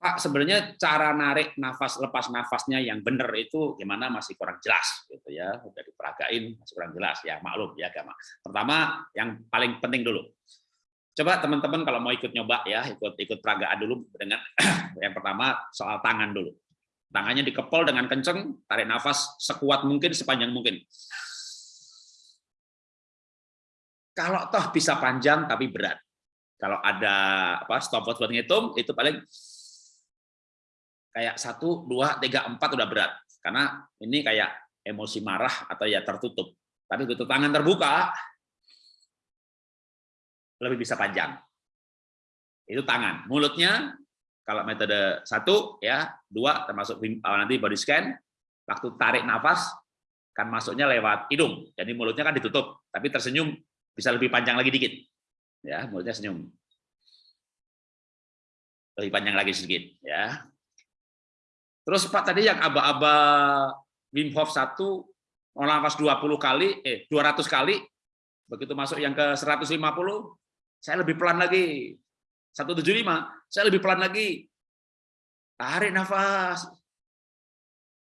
Pak, sebenarnya cara narik nafas lepas nafasnya yang benar itu gimana masih kurang jelas gitu ya. Udah diperagain masih kurang jelas ya, maklum ya agama. Pertama yang paling penting dulu. Coba teman-teman kalau mau ikut nyoba ya, ikut ikut peragaan dulu dengan yang pertama soal tangan dulu. Tangannya dikepol dengan kenceng, tarik nafas sekuat mungkin, sepanjang mungkin. Kalau toh bisa panjang tapi berat. Kalau ada apa stopwatch buat ngitung itu paling kayak satu, dua, tiga, empat udah berat. Karena ini kayak emosi marah atau ya tertutup. Tapi begitu tangan terbuka, lebih bisa panjang. Itu tangan. Mulutnya, kalau metode satu, ya dua, termasuk nanti body scan, waktu tarik nafas, kan masuknya lewat hidung. Jadi mulutnya kan ditutup, tapi tersenyum bisa lebih panjang lagi dikit. Ya, mulutnya senyum. Lebih panjang lagi sedikit. ya Terus Pak tadi yang aba-aba Wim Hof 1 nafas 20 kali eh 200 kali begitu masuk yang ke 150 saya lebih pelan lagi. 175 saya lebih pelan lagi. Tarik nafas.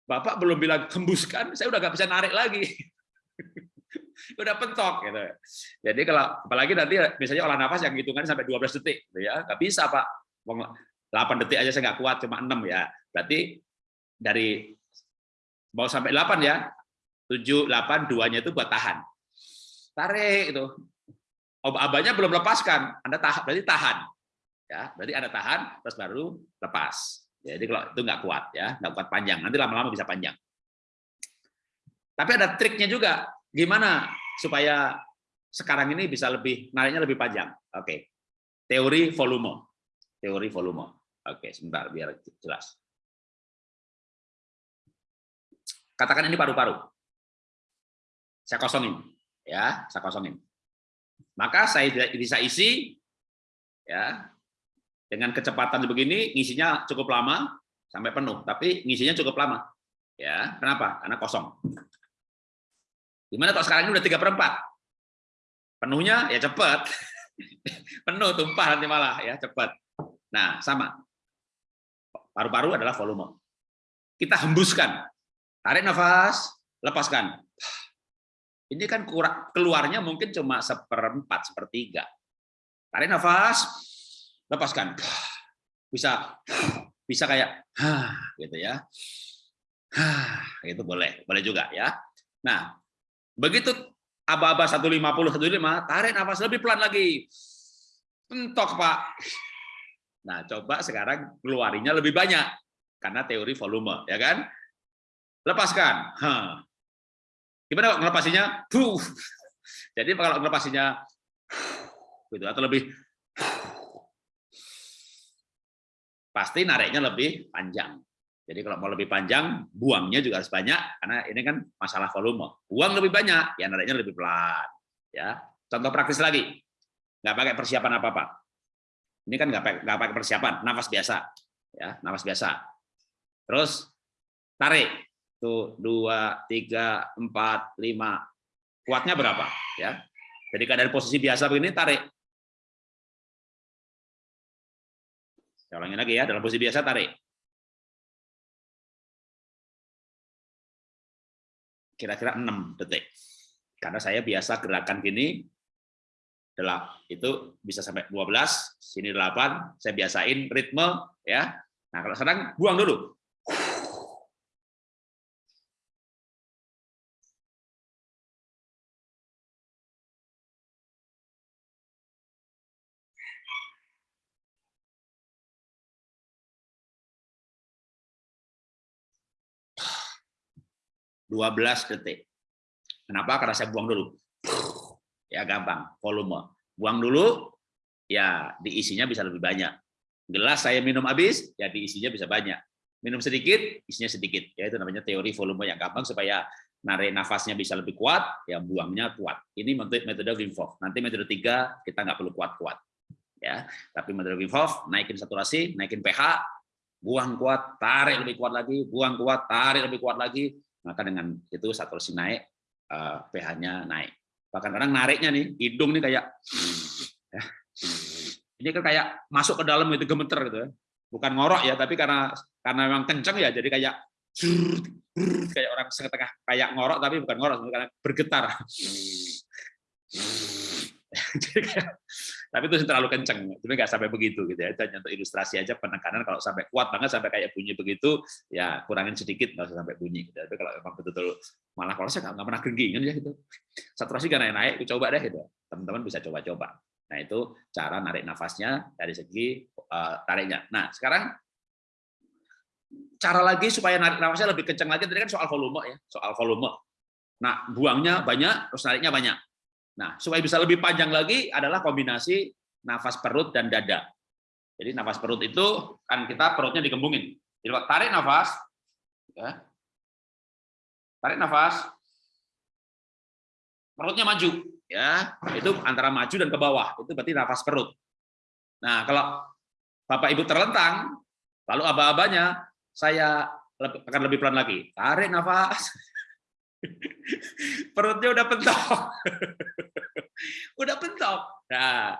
Bapak belum bilang hembuskan saya udah nggak bisa narik lagi. Udah pentok gitu. Jadi kalau apalagi nanti misalnya olah nafas yang hitungan sampai 12 detik gitu ya. Nggak bisa Pak. 8 detik aja saya nggak kuat cuma 6 ya. Berarti dari mau sampai 8 ya. 7 8 duanya itu buat tahan. Tarik itu. Abahnya belum lepaskan, Anda tahan berarti tahan. Ya, berarti Anda tahan terus baru lepas. Jadi kalau itu nggak kuat ya, nggak kuat panjang. Nanti lama-lama bisa panjang. Tapi ada triknya juga. Gimana supaya sekarang ini bisa lebih nariknya lebih panjang? Oke. Teori volume. Teori volume. Oke, sebentar biar jelas. Katakan ini paru-paru. Saya kosongin, ya, saya kosongin. Maka saya bisa isi, ya, dengan kecepatan begini, ngisinya cukup lama sampai penuh, tapi ngisinya cukup lama, ya. Kenapa? Karena kosong. Gimana kalau sekarang ini udah tiga perempat? Penuhnya ya cepat, penuh tumpah nanti malah ya cepat. Nah sama, paru-paru adalah volume. Kita hembuskan, Tarik nafas, lepaskan. Ini kan keluarnya mungkin cuma seperempat, sepertiga. Tarik nafas, lepaskan. Bisa bisa kayak gitu ya. itu boleh, boleh juga ya. Nah, begitu aba-aba 150 155, tarik nafas lebih pelan lagi. Entok, Pak. Nah, coba sekarang keluarinya lebih banyak karena teori volume, ya kan? Lepaskan. Huh. Gimana kok ngelepasinya? Huh. Jadi kalau ngelepasinya gitu atau lebih pasti nariknya lebih panjang. Jadi kalau mau lebih panjang, buangnya juga harus banyak karena ini kan masalah volume. Buang lebih banyak, ya nariknya lebih pelan. Ya, contoh praktis lagi, nggak pakai persiapan apa apa. Ini kan nggak pakai nggak pakai persiapan, nafas biasa, ya nafas biasa. Terus tarik, tuh dua tiga empat lima. Kuatnya berapa? Ya. Jadi keadaan posisi biasa begini tarik. Saya ulangi lagi ya dalam posisi biasa tarik. Kira-kira 6 detik. Karena saya biasa gerakan gini itu bisa sampai 12 sini 8 saya biasain ritme ya. Nah kalau sekarang buang dulu 12 detik. Kenapa? Karena saya buang dulu. Ya gampang, volume. Buang dulu, ya diisinya bisa lebih banyak. Gelas saya minum habis, ya diisinya bisa banyak. Minum sedikit, isinya sedikit. Ya itu namanya teori volume yang gampang supaya narik nafasnya bisa lebih kuat, ya buangnya kuat. Ini metode Wim Hof. Nanti metode tiga kita nggak perlu kuat-kuat. Ya, tapi metode Wim Hof naikin saturasi, naikin pH, buang kuat, tarik lebih kuat lagi, buang kuat, tarik lebih kuat lagi, maka dengan itu saturasi naik, eh, pH-nya naik. Bahkan kadang nariknya nih, hidung nih kayak, ya, ini kan kayak masuk ke dalam itu gemeter gitu. Ya. bukan ngorok ya, tapi karena karena memang kenceng ya, jadi kayak kayak orang setengah kayak ngorok tapi bukan ngorok, karena bergetar. tapi itu terlalu kenceng, tapi nggak sampai begitu gitu ya. Itu hanya untuk ilustrasi aja penekanan kalau sampai kuat banget sampai kayak bunyi begitu, ya kurangin sedikit nggak usah sampai bunyi. Gitu. Tapi kalau memang betul-betul malah kalau saya nggak pernah genggingan ya gitu. Saturasi kan naik-naik, coba deh gitu. Teman-teman bisa coba-coba. Nah itu cara narik nafasnya dari segi uh, tariknya. Nah sekarang cara lagi supaya narik nafasnya lebih kencang lagi tadi kan soal volume ya, soal volume. Nah buangnya banyak, terus nariknya banyak. Nah, supaya bisa lebih panjang lagi adalah kombinasi nafas perut dan dada. Jadi nafas perut itu kan kita perutnya dikembungin. Jadi tarik nafas, ya. tarik nafas, perutnya maju, ya itu antara maju dan ke bawah itu berarti nafas perut. Nah kalau bapak ibu terlentang, lalu aba-abanya saya akan lebih pelan lagi, tarik nafas, Perutnya udah pentok. udah pentok. Nah,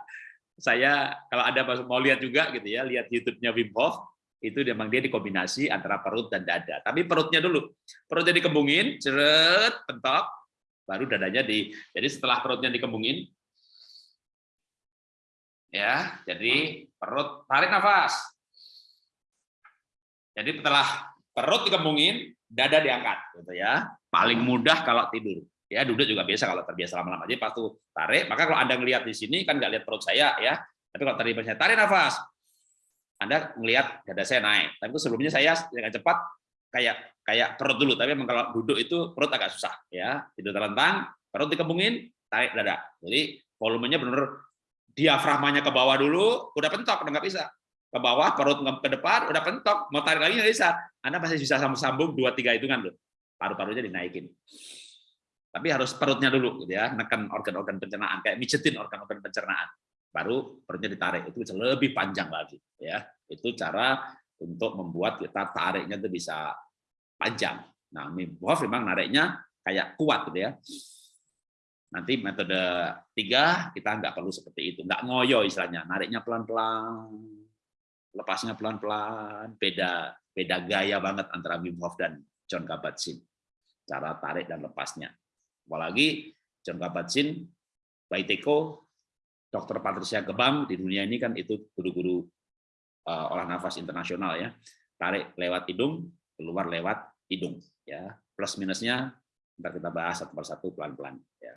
saya kalau ada mau lihat juga gitu ya, lihat YouTube-nya Wim Hof, itu memang dia dikombinasi antara perut dan dada. Tapi perutnya dulu. Perutnya dikembungin, ceret, pentok, baru dadanya di jadi setelah perutnya dikembungin ya, jadi perut tarik nafas. Jadi setelah perut dikembungin, dada diangkat gitu ya. Paling mudah kalau tidur. Ya, duduk juga biasa kalau terbiasa lama-lama. Jadi pas tuh tarik, maka kalau Anda ngelihat di sini kan nggak lihat perut saya ya. Tapi kalau tadi saya tarik nafas, Anda melihat dada saya naik. Tapi itu sebelumnya saya dengan cepat kayak kayak perut dulu, tapi memang kalau duduk itu perut agak susah ya. Tidur terlentang, perut dikembungin, tarik dada. Jadi volumenya benar diafragmanya ke bawah dulu, udah pentok, udah nggak bisa ke bawah, perut ke depan, udah pentok, mau tarik lagi nggak bisa. Anda masih bisa sambung-sambung dua tiga hitungan loh, paru-parunya dinaikin. Tapi harus perutnya dulu, gitu ya, neken organ-organ pencernaan, kayak mijetin organ-organ pencernaan, baru perutnya ditarik, itu bisa lebih panjang lagi, ya. Itu cara untuk membuat kita tariknya itu bisa panjang. Nah, Hof memang nariknya kayak kuat, gitu ya. Nanti metode tiga kita nggak perlu seperti itu, nggak ngoyo istilahnya, nariknya pelan-pelan, lepasnya pelan-pelan, beda beda gaya banget antara Wim Hof dan John Kabat-Zinn. Cara tarik dan lepasnya. Apalagi John Kabat-Zinn, Baiteko, Dr. Patricia Gebang di dunia ini kan itu guru-guru uh, olah nafas internasional ya. Tarik lewat hidung, keluar lewat hidung ya. Plus minusnya ntar kita bahas satu persatu pelan-pelan ya.